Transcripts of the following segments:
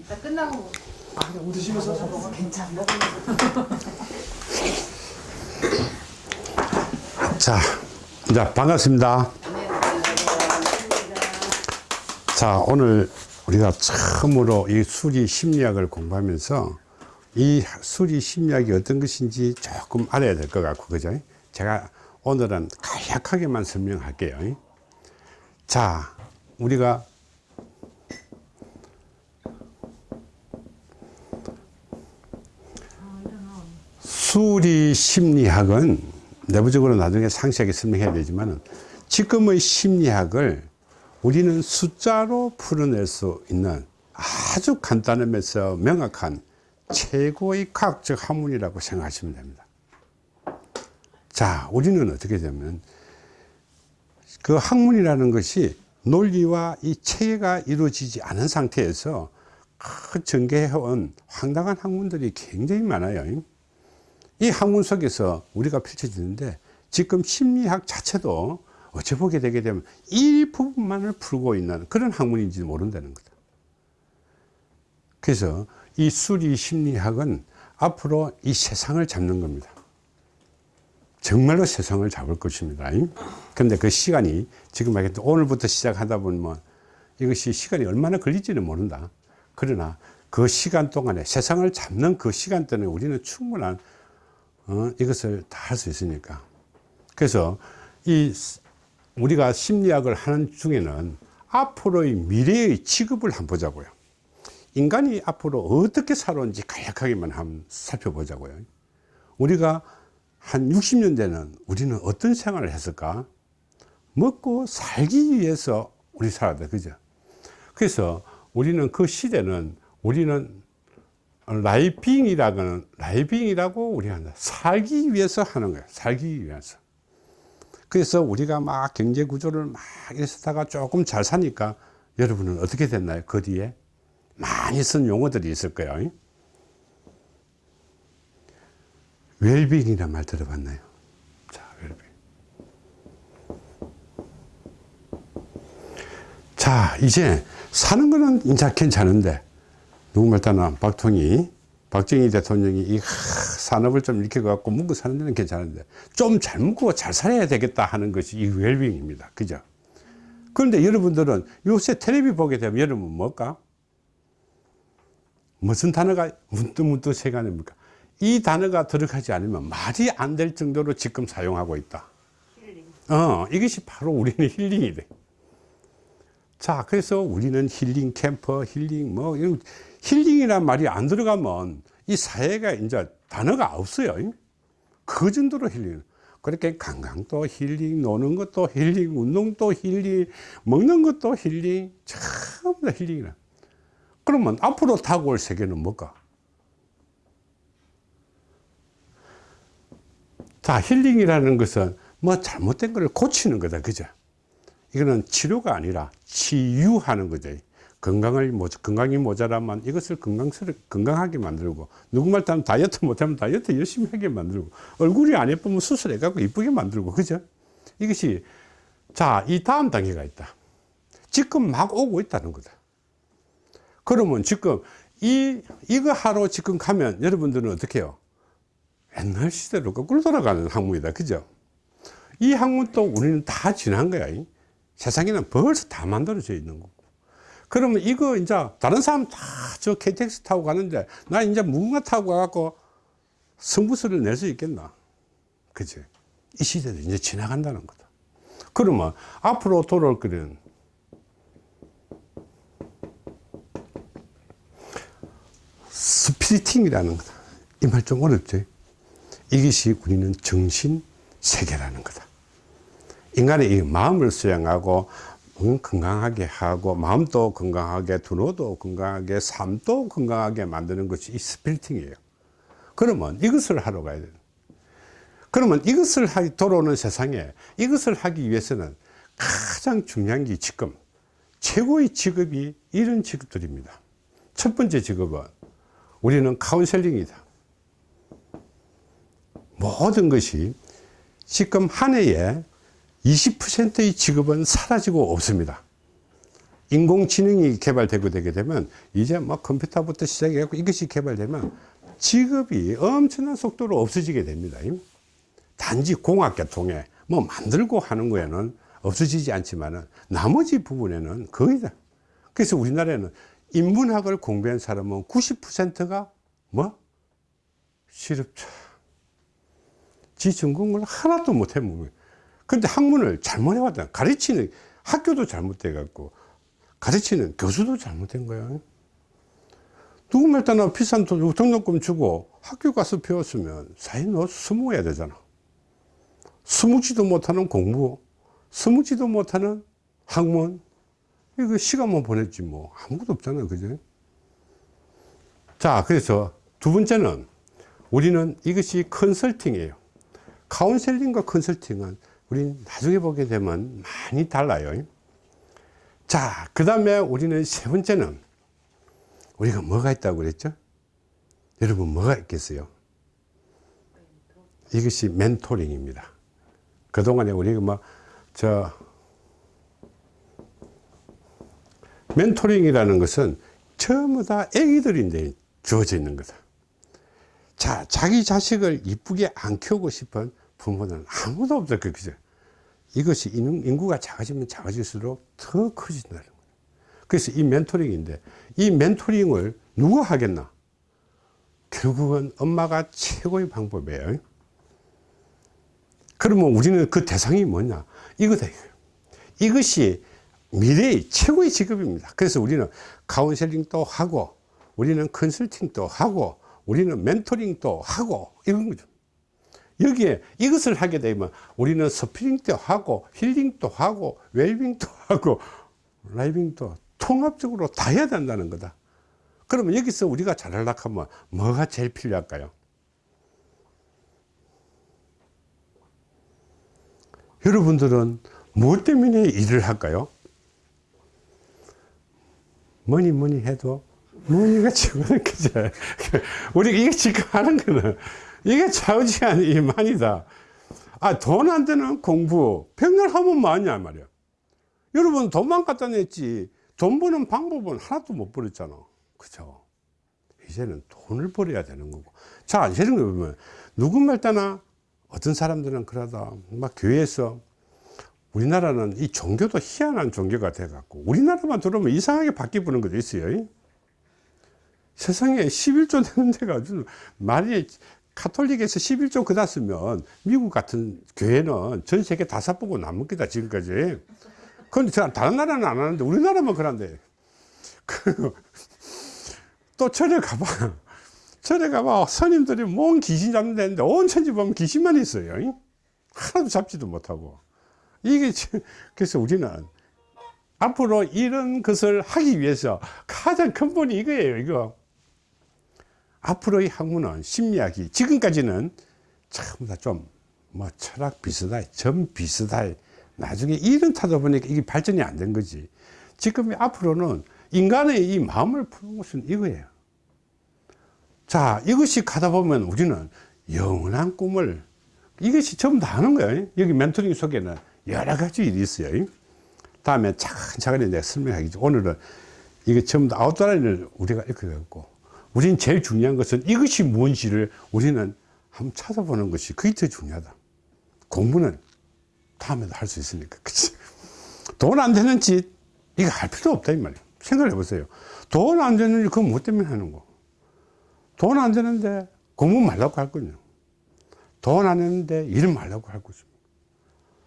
이따 끝나고 아, 그냥 웃으시면서 괜찮나? 자, 이제 반갑습니다. 자, 오늘 우리가 처음으로 이 수리 심리학을 공부하면서 이 수리 심리학이 어떤 것인지 조금 알아야 될 것 같고, 그죠? 제가 오늘은 간략하게만 설명할게요. 자, 우리가 수리 심리학은 내부적으로 나중에 상세하게 설명해야 되지만 지금의 심리학을 우리는 숫자로 풀어낼 수 있는 아주 간단하면서 명확한 최고의 과학적 학문이라고 생각하시면 됩니다. 자, 우리는 어떻게 되면 그 학문이라는 것이 논리와 이 체계가 이루어지지 않은 상태에서 그 전개해온 황당한 학문들이 굉장히 많아요. 이 학문 속에서 우리가 펼쳐지는데 지금 심리학 자체도 어찌 보게 되게 되면 일부분만을 풀고 있는 그런 학문인지 모른다는 거다. 그래서 이 수리 심리학은 앞으로 이 세상을 잡는 겁니다. 정말로 세상을 잡을 것입니다. 그런데 그 시간이 지금 오늘부터 시작하다 보면 이것이 시간이 얼마나 걸릴지는 모른다. 그러나 그 시간 동안에 세상을 잡는 그 시간 동안에 우리는 충분한 어, 이것을 다 할 수 있으니까. 그래서 이 우리가 심리학을 하는 중에는 앞으로의 미래의 취급을 한번 보자고요. 인간이 앞으로 어떻게 살아온지 간략하게만 한번 살펴보자고요. 우리가 한 60년 대는 우리는 어떤 생활을 했을까? 먹고 살기 위해서 우리 살았다. 그죠? 그래서 우리는 그 시대는 우리는 living이라고는 living이라고 우리가 한다. 살기 위해서 하는 거야. 살기 위해서. 그래서 우리가 막 경제 구조를 막 이랬다가 조금 잘 사니까 여러분은 어떻게 됐나요? 그 뒤에 많이 쓴 용어들이 있을 거예요. 웰빙이란 말 들어봤나요? 자, 웰빙. 자, 이제 사는 거는 이제 괜찮은데 누구 말따나 박통이 박정희 대통령이 이 산업을 좀 이렇게 갖고 묵고 사는 데는 괜찮은데 좀 잘 묵고 잘 살아야 되겠다 하는 것이 이 웰빙입니다. 그죠? 그런데 여러분들은 요새 텔레비 보게 되면 여러분 뭘까? 무슨 단어가 문득문득 세간입니까? 이 단어가 들어가지 않으면 말이 안 될 정도로 지금 사용하고 있다. 어, 이것이 바로 우리는 힐링이 돼. 자, 그래서 우리는 힐링 캠퍼, 힐링 뭐, 이런 힐링이란 말이 안 들어가면 이 사회가 이제 단어가 없어요. 그 정도로 힐링. 그렇게 관광도 힐링, 노는 것도 힐링, 운동도 힐링, 먹는 것도 힐링, 전부 다 힐링이라. 그러면 앞으로 다가올 세계는 뭘까? 자, 힐링이라는 것은 뭐 잘못된 걸 고치는 거다. 그죠? 이거는 치료가 아니라 치유하는 거죠. 건강을, 건강이 모자라면 이것을 건강스럽, 건강하게 만들고, 누구 말 따면 다이어트 못하면 다이어트 열심히 하게 만들고, 얼굴이 안 예쁘면 수술해 갖고 이쁘게 만들고, 그죠? 이것이, 자, 이 다음 단계가 있다. 지금 막 오고 있다는 거다. 그러면 지금 이, 이거 하러 지금 가면 여러분들은 어떻게 해요? 옛날 시대로 거꾸로 돌아가는 학문이다. 그죠? 이 학문도 우리는 다 지난 거야. 세상에는 벌써 다 만들어져 있는 거고. 그러면 이거 이제 다른 사람 다 저 KTX 타고 가는데 나 이제 무궁화 타고 가갖고 승부수를 낼 수 있겠나? 그지? 이 시대도 이제 지나간다는 거다. 그러면 앞으로 돌아올 거는 spiriting이라는 거다. 이 말 좀 어렵죠? 이것이 우리는 정신 세계라는 거다. 인간의 이 마음을 수양하고 건강하게 하고 마음도 건강하게 두뇌도 건강하게 삶도 건강하게 만드는 것이 이 spiriting이에요. 그러면 이것을 하러 가야 돼요. 그러면 이것을 하기 돌아오는 세상에 이것을 하기 위해서는 가장 중요한 게 지금 최고의 직업이 이런 직업들입니다. 첫 번째 직업은 우리는 카운셀링이다. 모든 것이 지금 한 해에 20%의 직업은 사라지고 없습니다. 인공지능이 개발되고 되게 되면 이제 뭐 컴퓨터부터 시작해갖고 이것이 개발되면 직업이 엄청난 속도로 없어지게 됩니다. 단지 공학계통에 뭐 만들고 하는 거에는 없어지지 않지만은 나머지 부분에는 거의 다. 그래서 우리나라에는 인문학을 공부한 사람은 90%가 뭐? 실업자. 지 전공을 하나도 못 해먹어요. 근데 학문을 잘못 해왔다. 가르치는 학교도 잘못돼갖고 가르치는 교수도 잘못된 거예요. 누구말 따나 비싼 돈, 등록금 주고 학교 가서 배웠으면 사회 너 스무해야 되잖아. 스무지도 못하는 공부, 스무지도 못하는 학문, 이거 시간만 보냈지 뭐. 아무것도 없잖아. 그죠? 자, 그래서 두 번째는 우리는 이것이 컨설팅이에요. 카운셀링과 컨설팅은 우리 나중에 보게 되면 많이 달라요. 자, 그 다음에 우리는 세 번째는 우리가 뭐가 있다고 그랬죠? 여러분 뭐가 있겠어요? 이것이 멘토링입니다. 그동안에 우리가 뭐, 저, 멘토링이라는 것은 전부 다 애기들인데 주어져 있는 거다. 자, 자기 자식을 이쁘게 안 키우고 싶은 부모는 아무도 없어. 그죠? 이것이 인- 인구가 작아지면 작아질수록 더 커진다는 거예요. 그래서 이 멘토링인데, 이 멘토링을 누가 하겠나? 결국은 엄마가 최고의 방법이에요. 그러면 우리는 그 대상이 뭐냐? 이거다. 이것이 미래의 최고의 직업입니다. 그래서 우리는 카운셀링도 하고, 우리는 컨설팅도 하고, 우리는 멘토링도 하고, 이런 거죠. 여기에 이것을 하게 되면 우리는 스피링도 하고, 힐링도 하고, 웰빙도 하고, 라이빙도 통합적으로 다 해야 된다는 거다. 그러면 여기서 우리가 잘하려고 하면 뭐가 제일 필요할까요? 여러분들은 무엇 때문에 일을 할까요? 뭐니 뭐니 해도 뭐니가 최고는 그죠? 우리가 이게 지금 하는 거는 이게 좌우지간 이만이다. 아, 돈 안 되는 공부, 백날 하면 뭐하냐 말이야. 여러분 돈만 갖다 냈지 돈 버는 방법은 하나도 못 버렸잖아. 그죠? 이제는 돈을 벌어야 되는 거고. 자, 이런 거 보면 누구 말 따나 어떤 사람들은 그러다 막 교회에서 우리나라는 이 종교도 희한한 종교가 돼갖고 우리나라만 들어오면 이상하게 바뀌어보는 것도 있어요. 세상에 11조 되는 데가 아주 말이 카톨릭에서 11조 그다 쓰면 미국 같은 교회는 전 세계 다섯 보고 남은 거다 지금까지. 그런데 저 다른 나라는 안 하는데 우리나라만 그런데. 그, 또 절에 가봐. 절에 가봐. 스님들이 뭔 귀신 잡는 데인데 온 천지 보면 귀신만 있어요. 하나도 잡지도 못하고. 이게, 지- 그래서 우리는 앞으로 이런 것을 하기 위해서 가장 근본이 이거예요, 이거. 앞으로의 학문은 심리학이 지금까지는 전부 다좀 뭐 철학 비슷하게, 점 비슷하게 나중에 이런 타다 보니까 이게 발전이 안 된 거지. 지금 앞으로는 인간의 이 마음을 푸는 것은 이거예요. 자, 이것이 가다 보면 우리는 영원한 꿈을 이것이 전부 다 하는 거예요. 여기 멘토링 속에는 여러 가지 일이 있어요. 다음에 차근차근히 내가 설명하겠죠. 오늘은 이게 전부 다 아웃라인을 우리가 이렇게 갖고 우리는 제일 중요한 것은 이것이 뭔지를 우리는 한번 찾아보는 것이 그게 더 중요하다. 공부는 다음에도 할 수 있으니까. 그치? 돈 안 되는 짓, 이거 할 필요 없다, 이 말이에요. 생각해 보세요. 돈 안 되는 일, 그건 뭐 때문에 하는 거? 돈 안 되는데 공부 말라고 할 거냐? 돈 안 되는데 일 말라고 할 거죠.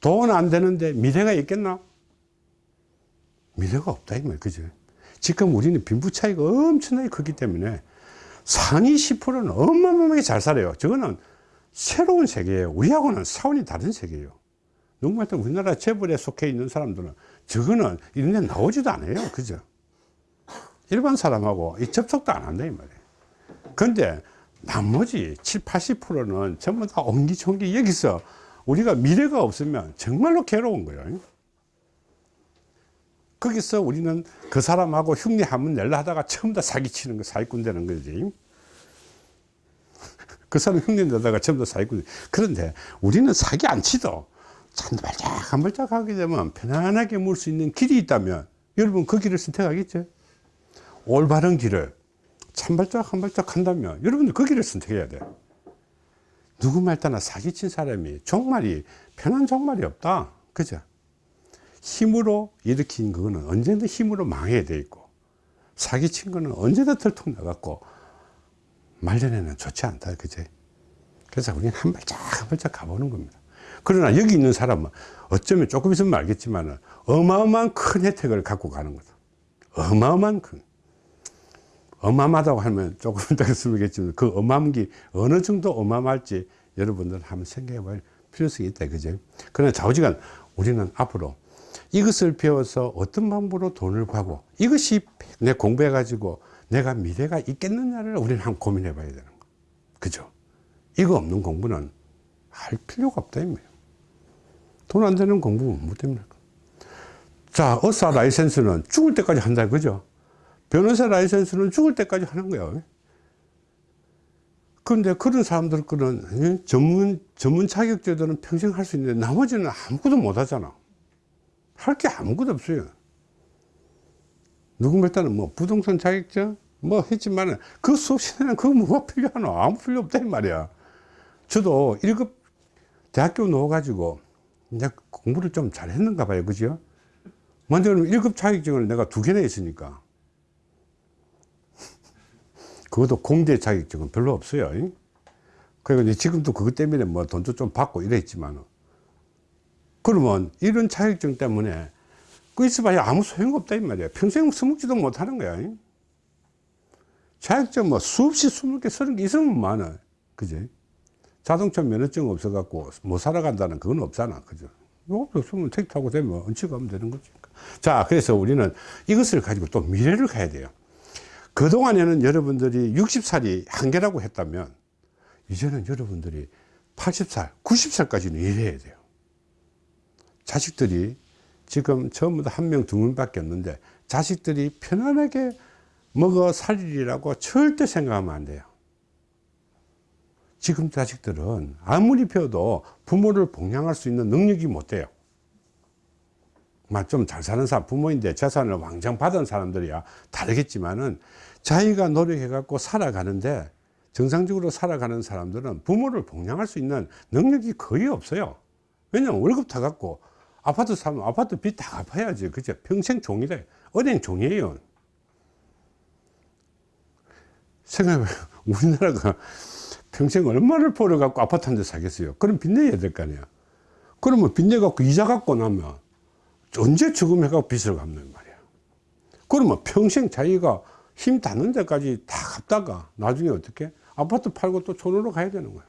돈 안 되는데 미래가 있겠나? 미래가 없다, 이 말이에요. 그죠? 지금 우리는 빈부 차이가 엄청나게 크기 때문에 상위 10%는 어마어마하게 잘 살아요. 저거는 새로운 세계예요. 우리하고는 사원이 다른 세계예요. 누구말 때 우리나라 재벌에 속해 있는 사람들은 저거는 이런 데 나오지도 않아요. 그죠? 일반 사람하고 이 접촉도 안 한다, 이 말이에요. 근데 나머지 7, 80%는 전부 다 옹기종기 여기서 우리가 미래가 없으면 정말로 괴로운 거예요. 거기서 우리는 그 사람하고 흉내 한번 내려 하다가 처음 다 사기치는 거, 사기꾼 되는 거지. 그 사람 흉내 내다가 처음 다 사기꾼. 그런데 우리는 사기 안 치도 한 발짝 한 발짝 하게 되면 편안하게 물 수 있는 길이 있다면 여러분 그 길을 선택하겠죠? 올바른 길을 한 발짝 한 발짝 한다면 여러분들 그 길을 선택해야 돼. 누구 말 따나 사기친 사람이 종말이 편한 종말이 없다. 그죠? 힘으로 일으킨 그거는 언제든 힘으로 망해야 돼 있고 사기친 거는 언제든 털통 나갔고 말년에는 좋지 않다. 그죠? 그래서 우리는 한 발짝 한 발짝 가보는 겁니다. 그러나 여기 있는 사람은 어쩌면 조금 있으면 알겠지만 어마어마한 큰 혜택을 갖고 가는 거다. 어마어마한 큰. 어마어마하다고 하면 조금 이따가 쓰겠지만 그 어마한 게 어느 정도 어마어마할지 여러분들 한번 생각해 볼 필요성이 있다. 그죠? 그러나 좌우지간 우리는 앞으로 이것을 배워서 어떤 방법으로 돈을 벌고 이것이 내 공부해 가지고 내가 미래가 있겠느냐를 우리는 한번 고민해 봐야 되는 거. 그죠? 이거 없는 공부는 할 필요가 없다. 돈안 되는 공부는 못 됩니다. 자, 의사 라이센스는 죽을 때까지 한다. 그죠? 변호사 라이센스는 죽을 때까지 하는 거예요. 그런데 그런 사람들 거는 전문, 전문 자격제들은 평생 할 수 있는데 나머지는 아무것도 못 하잖아. 할 게 아무것도 없어요. 누구 몇 때는 뭐 부동산 자격증 뭐 했지만은 그 수업 시간에는 그거 뭐가 필요하노? 아무 필요 없다 이 말이야. 저도 1급 대학교 넣어가지고 이제 공부를 좀 잘 했는가 봐요. 그죠? 먼저 는 1급 자격증을 내가 두 개나 있으니까. 그것도 공대 자격증은 별로 없어요. 그리고 이제 지금도 그것 때문에 뭐 돈도 좀 받고 이랬지만 그러면 이런 자격증 때문에 그 있어봐야 아무 소용없다 이 말이야. 평생 스먹지도 못하는 거야. 자격증 뭐 수없이 스물 개, 서른 개 있으면 많아. 그지? 자동차 면허증 없어 갖고 못 살아간다는 그건 없잖아. 그죠? 뭐 없으면 택 타고 되면 언제 가면 되는 거지. 자, 그래서 우리는 이것을 가지고 또 미래를 가야 돼요. 그동안에는 여러분들이 60살이 한계라고 했다면, 이제는 여러분들이 80살, 90살까지는 일해야 돼요. 자식들이 지금 전부 다 한 명, 두 명밖에 없는데, 자식들이 편안하게 먹어 살리라고 절대 생각하면 안 돼요. 지금 자식들은 아무리 배워도 부모를 봉양할 수 있는 능력이 못 돼요. 좀잘 사는 사람, 부모인데 재산을 왕창 받은 사람들이야 다르겠지만은 자기가 노력해 갖고 살아가는데 정상적으로 살아가는 사람들은 부모를 봉양할 수 있는 능력이 거의 없어요. 왜냐면 월급 타 갖고 아파트 사면 아파트 빚 다 갚아야지. 그죠? 평생 종이래. 은행 종이에요. 생각해봐요. 우리나라가 평생 얼마를 벌어갖고 아파트 한 대 사겠어요? 그럼 빚내야 될 거 아니야. 그러면 빚내갖고 이자 갖고 나면 언제 저금해갖고 빚을 갚는 말이야. 그러면 평생 자기가 힘 닿는 데까지 다 갚다가 나중에 어떻게? 아파트 팔고 또 촌으로 가야 되는 거야.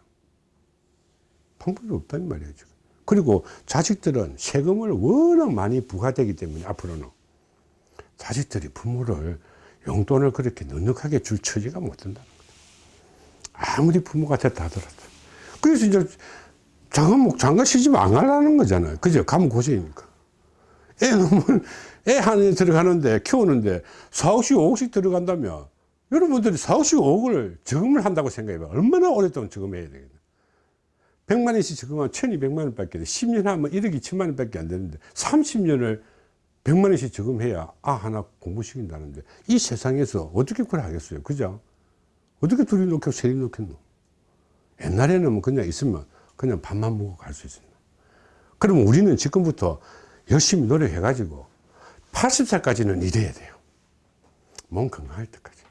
방법이 없다는 말이에요, 지금. 그리고 자식들은 세금을 워낙 많이 부과되기 때문에 앞으로는 자식들이 부모를 용돈을 그렇게 넉넉하게 줄 처지가 못 된다는 거다. 아무리 부모가 됐다 하더라도. 그래서 이제 장가, 목 장가 시집 안 가려는 거잖아요. 그죠? 가면 고생이니까. 애 놈은 애 하나 들어가는데, 키우는데 4, 5씩, 5억씩 들어간다면 여러분들이 4, 5씩, 5억을 저금을 한다고 생각해봐. 얼마나 오랫동안 저금해야 되겠나. 100만 원씩 저금하면 1200만 원 밖에 돼. 10년 하면 1억 2천만 원 밖에 안 되는데 30년을 100만 원씩 저금해야 아 하나 공부시킨다는데 이 세상에서 어떻게 그걸 하겠어요. 그죠? 어떻게 둘이 놓고 셋이 놓겠노? 옛날에는 뭐 그냥 있으면 그냥 밥만 먹고 갈 수 있습니다. 그러면 우리는 지금부터 열심히 노력해가지고 80살까지는 일해야 돼요. 몸 건강할 때까지.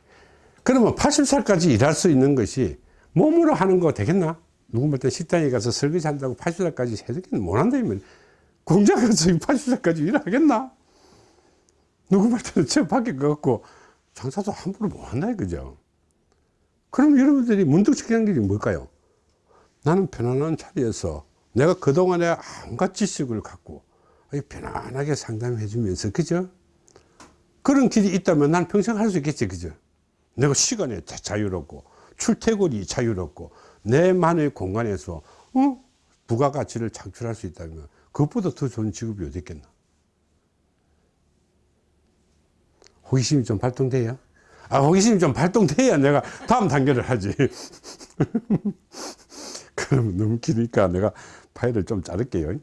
그러면 80살까지 일할 수 있는 것이 몸으로 하는 거 되겠나? 누구 볼때 식당에 가서 설거지 한다고 80살까지 해주기는 못한다면 공장 가서 80살까지 일하겠나? 누구 볼 때는 저 밖에 가갖고 장사도 함부로 못한다 이거죠. 그럼 여러분들이 문득 생각한 게 뭘까요? 나는 편안한 자리에서 내가 그동안에 온갖 지식을 갖고 편안하게 상담해 주면서 그죠? 그런 길이 있다면 난 평생 할 수 있겠지 그죠? 내가 시간에 자유롭고 출퇴근이 자유롭고 내만의 공간에서 어? 부가가치를 창출할 수 있다면 그것보다 더 좋은 직업이 어디 있겠나? 호기심이 좀 발동돼야? 아, 호기심이 좀 발동돼야 내가 다음 단계를 하지. 그럼 너무 기니까 내가 파일을 좀 자를게요.